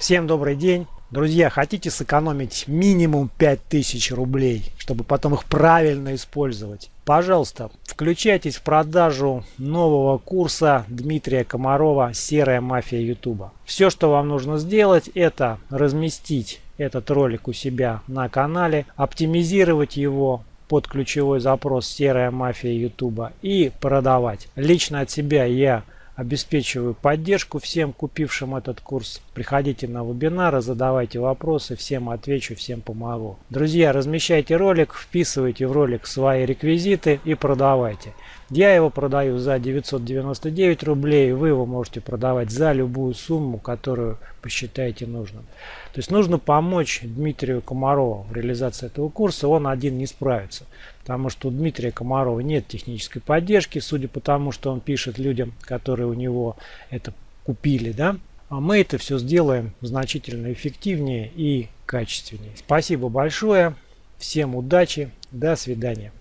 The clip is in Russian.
Всем добрый день. Друзья, хотите сэкономить минимум 5000 рублей, чтобы потом их правильно использовать? Пожалуйста, включайтесь в продажу нового курса Дмитрия Комарова «Серая мафия Ютуба». Все, что вам нужно сделать, это разместить этот ролик у себя на канале, оптимизировать его под ключевой запрос «Серая мафия Ютуба» и продавать. Лично от себя я обеспечиваю поддержку всем купившим этот курс. Приходите на вебинары, задавайте вопросы, всем отвечу, всем помогу. Друзья, размещайте ролик, вписывайте в ролик свои реквизиты и продавайте. Я его продаю за 999 рублей, вы его можете продавать за любую сумму, которую посчитаете нужным. То есть нужно помочь Дмитрию Комарову в реализации этого курса, он один не справится. Потому что у Дмитрия Комарова нет технической поддержки, судя по тому, что он пишет людям, которые у него это купили. Да? А мы это все сделаем значительно эффективнее и качественнее. Спасибо большое, всем удачи, до свидания.